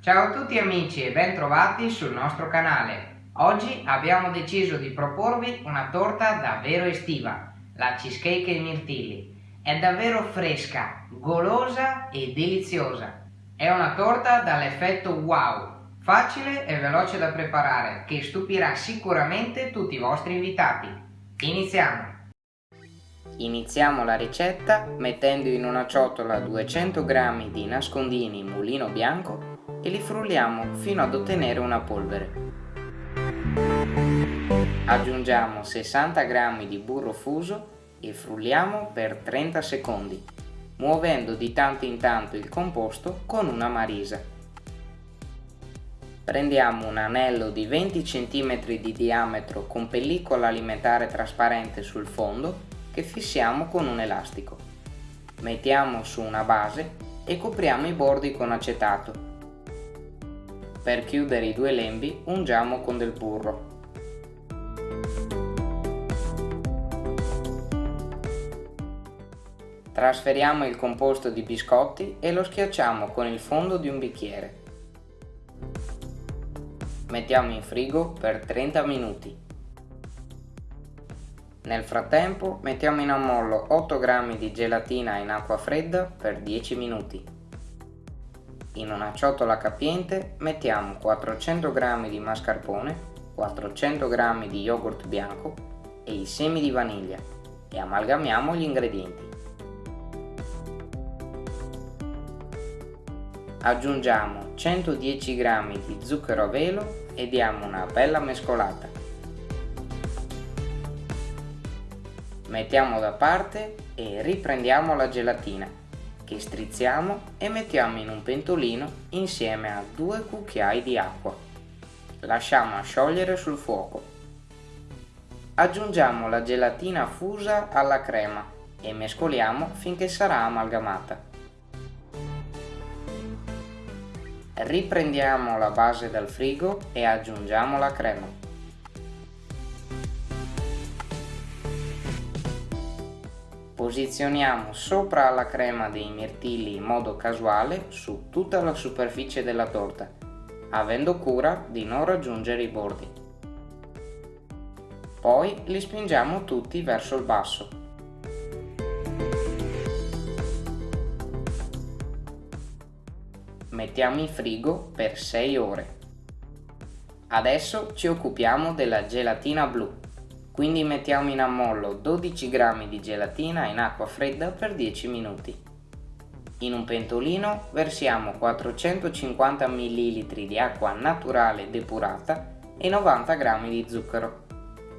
Ciao a tutti amici e ben trovati sul nostro canale. Oggi abbiamo deciso di proporvi una torta davvero estiva, la cheesecake ai mirtilli. È davvero fresca, golosa e deliziosa. È una torta dall'effetto wow, facile e veloce da preparare, che stupirà sicuramente tutti i vostri invitati. Iniziamo! Iniziamo la ricetta mettendo in una ciotola 200 g di nascondini mulino bianco e li frulliamo fino ad ottenere una polvere. Aggiungiamo 60 g di burro fuso e frulliamo per 30 secondi, muovendo di tanto in tanto il composto con una marisa. Prendiamo un anello di 20 cm di diametro con pellicola alimentare trasparente sul fondo che fissiamo con un elastico. Mettiamo su una base e copriamo i bordi con acetato. Per chiudere i due lembi ungiamo con del burro. Trasferiamo il composto di biscotti e lo schiacciamo con il fondo di un bicchiere. Mettiamo in frigo per 30 minuti. Nel frattempo mettiamo in ammollo 8 g di gelatina in acqua fredda per 10 minuti. In una ciotola capiente mettiamo 400 g di mascarpone, 400 g di yogurt bianco e i semi di vaniglia e amalgamiamo gli ingredienti. Aggiungiamo 110 g di zucchero a velo e diamo una bella mescolata. mettiamo da parte e riprendiamo la gelatina che strizziamo e mettiamo in un pentolino insieme a due cucchiai di acqua. Lasciamo sciogliere sul fuoco. Aggiungiamo la gelatina fusa alla crema e mescoliamo finché sarà amalgamata. Riprendiamo la base dal frigo e aggiungiamo la crema. Posizioniamo sopra la crema dei mirtilli in modo casuale su tutta la superficie della torta, avendo cura di non raggiungere i bordi. Poi li spingiamo tutti verso il basso. Mettiamo in frigo per 6 ore. Adesso ci occupiamo della gelatina blu quindi mettiamo in ammollo 12 g di gelatina in acqua fredda per 10 minuti. In un pentolino versiamo 450 ml di acqua naturale depurata e 90 g di zucchero.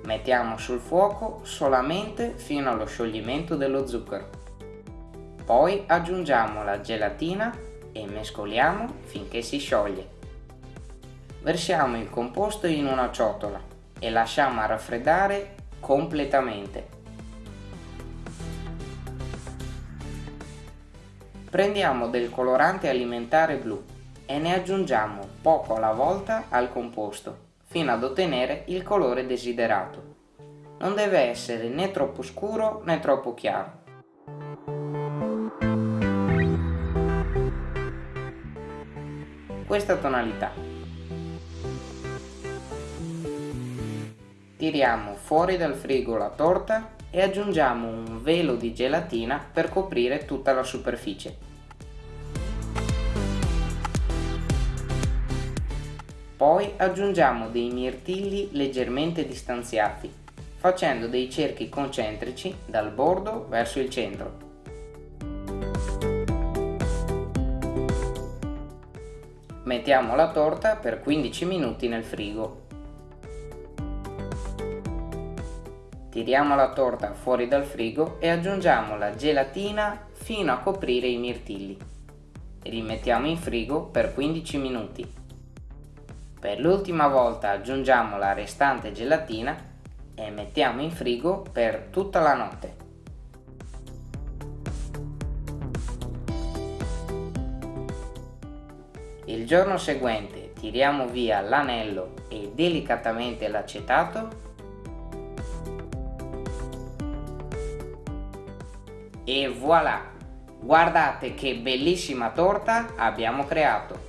Mettiamo sul fuoco solamente fino allo scioglimento dello zucchero. Poi aggiungiamo la gelatina e mescoliamo finché si scioglie. Versiamo il composto in una ciotola e lasciamo raffreddare completamente. Prendiamo del colorante alimentare blu e ne aggiungiamo poco alla volta al composto fino ad ottenere il colore desiderato. Non deve essere né troppo scuro né troppo chiaro. Questa tonalità. Tiriamo fuori dal frigo la torta e aggiungiamo un velo di gelatina per coprire tutta la superficie. Poi aggiungiamo dei mirtilli leggermente distanziati, facendo dei cerchi concentrici dal bordo verso il centro. Mettiamo la torta per 15 minuti nel frigo Tiriamo la torta fuori dal frigo e aggiungiamo la gelatina fino a coprire i mirtilli. Rimettiamo in frigo per 15 minuti. Per l'ultima volta aggiungiamo la restante gelatina e mettiamo in frigo per tutta la notte. Il giorno seguente tiriamo via l'anello e delicatamente l'acetato e voilà! Guardate che bellissima torta abbiamo creato!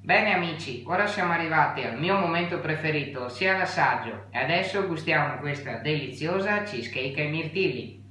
Bene amici, ora siamo arrivati al mio momento preferito, ossia l'assaggio e adesso gustiamo questa deliziosa cheesecake ai mirtilli.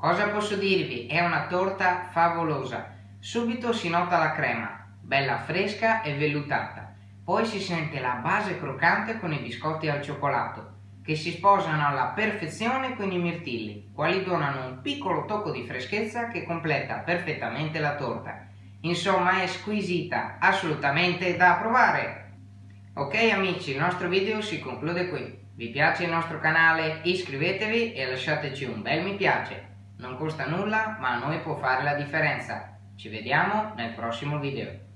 Cosa posso dirvi? È una torta favolosa. Subito si nota la crema, bella fresca e vellutata. Poi si sente la base croccante con i biscotti al cioccolato, che si sposano alla perfezione con i mirtilli, quali donano un piccolo tocco di freschezza che completa perfettamente la torta. Insomma è squisita, assolutamente da provare! Ok amici, il nostro video si conclude qui. Vi piace il nostro canale? Iscrivetevi e lasciateci un bel mi piace. Non costa nulla, ma a noi può fare la differenza. Ci vediamo nel prossimo video.